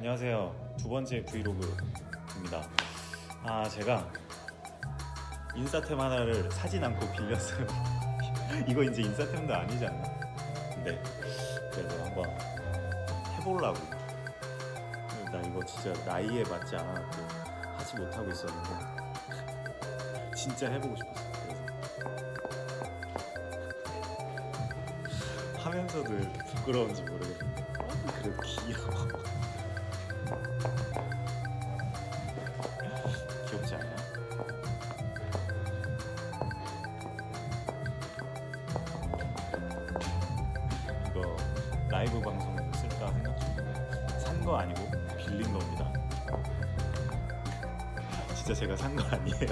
안녕하세요. 두 번째 브이로그입니다. 아 제가 인싸템 하나를 사진 않고 빌렸어요. 이거 이제 인싸템도 아니지 않나? 네. 그래서 한번 해보려고. 나 이거 진짜 나이에 맞지 않아갖고 하지 못하고 있었는데 진짜 해보고 싶었어. 그래서 하면서도 부끄러운지 모르겠는데 그래도 귀여워. 라이브 방송으로 쓸까 생각 중인데 산 거 아니고 빌린 겁니다. 진짜 제가 산 거 아니에요.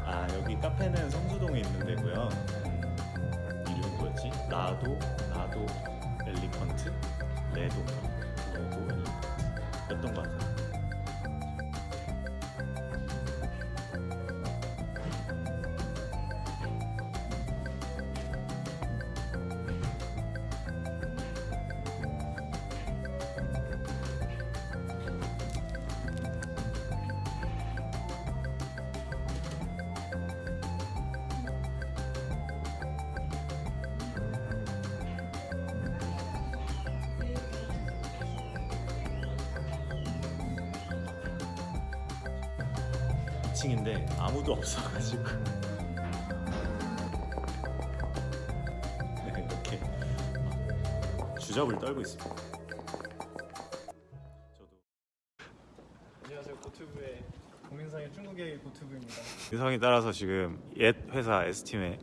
아 여기 카페는 성수동에 있는 데고요. 음, 이름이 뭐였지? 라도 라도 엘리펀트 레도 레도 엘리펀트 였던 것 같아요. 층인데 아무도 없어가지고 네, 이렇게 주접을 떨고 있습니다. 저도 안녕하세요 고튜브의 고민상의 중국의 고튜브입니다. 유성이 따라서 지금 옛 회사 S팀에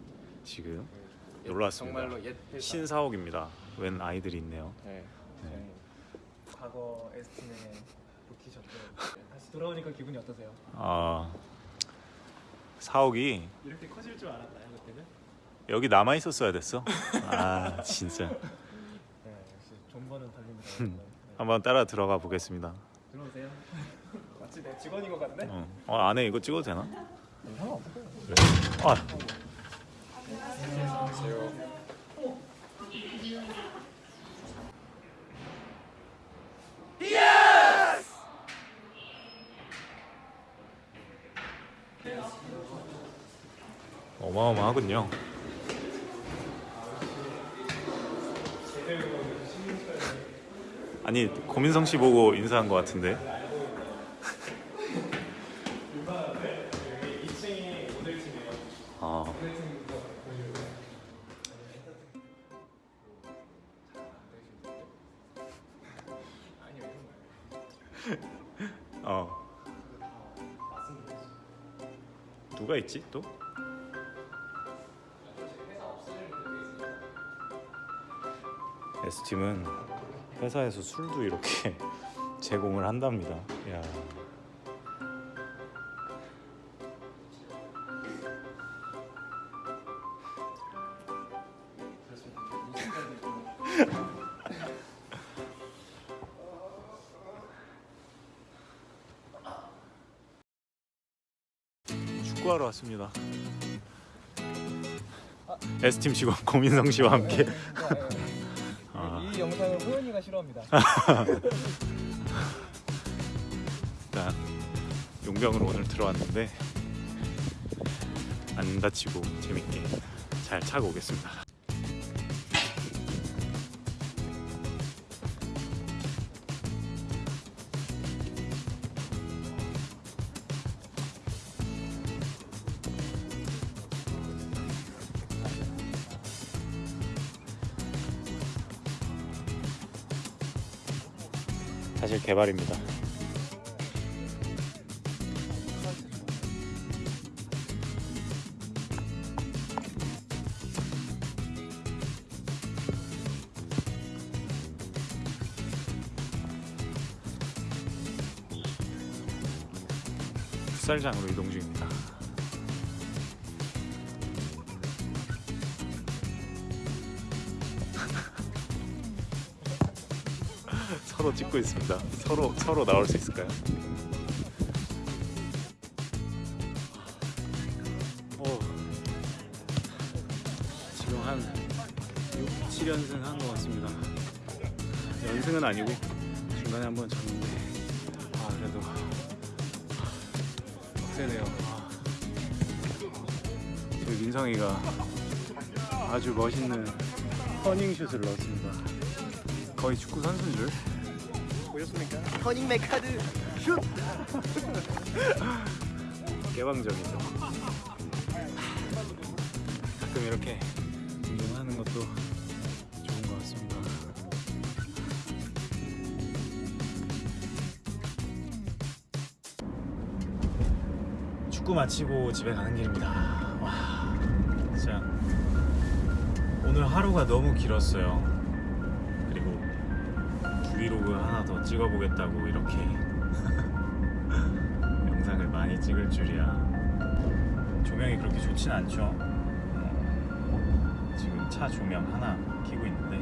지금 놀러 왔습니다. 정말로 옛 회사. 신사옥입니다. 웬 아이들이 있네요. 네. 저희 과거 에스팀에 복귀셨고 다시 돌아오니까 기분이 어떠세요? 아 사옥이 이렇게 커질 줄 알았나요 그때는? 여기 남아 있었어야 됐어. 아 진짜 네 역시 존버는 달립니다. 네. 한번 따라 들어가 보겠습니다. 들어오세요. 마치 내 직원인 것 같네. 어, 어, 안에 이거 찍어도 되나? 상관없어요. 그래. 아 안녕하세요. 어마어마하군요. 아니 고민성 씨 보고 인사한 것 같은데. 2층이 모델팀이에요. 아 모델팀부터 보여주고. 아니요 이런 거예요. 어. 누가 있지 또? S팀은 회사에서 술도 이렇게 제공을 한답니다. 야. 축구하러 왔습니다. S팀 직원 고민성 씨와 함께 싫어합니다. 일단 용병으로 오늘 들어왔는데 안 다치고 재밌게 잘 차고 오겠습니다. 사실 개발입니다. 풋살장으로 이동 중입니다. 서로 찍고 있습니다. 서로 서로 나올 수 있을까요? 어, 지금 한 6, 7연승 한 것 같습니다. 연승은 아니고 중간에 한번 졌는데 아 그래도 빡세네요. 아. 저희 민성이가 아주 멋있는 터닝슛을 넣었습니다. 거의 축구 선수인 줄 보셨습니까? 터닝 메카드 슛! 개방적이죠. 가끔 이렇게 운동하는 것도 좋은 것 같습니다. 축구 마치고 집에 가는 길입니다. 와, 진짜 오늘 하루가 너무 길었어요. 그리고 브이로그 하나 더 찍어보겠다고 이렇게 영상을 많이 찍을 줄이야. 조명이 그렇게 좋진 않죠. 어, 지금 차 조명 하나 켜고 있는데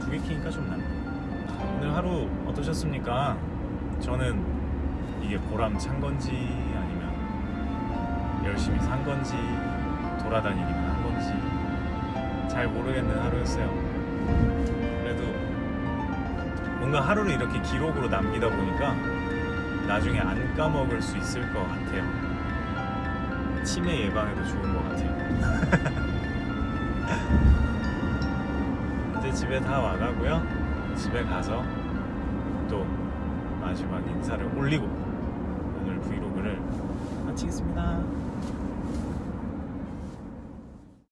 두 개 켜니까 좀 낫네. 오늘 하루 어떠셨습니까? 저는 이게 보람 찬 건지 아니면 열심히 산 건지 돌아다니기만 한 건지 잘 모르겠는 하루였어요. 그래도 뭔가 하루를 이렇게 기록으로 남기다 보니까 나중에 안 까먹을 수 있을 것 같아요. 치매 예방에도 좋은 것 같아요. 이제 집에 다 와가고요. 집에 가서 또 마지막 인사를 올리고 오늘 브이로그를 마치겠습니다.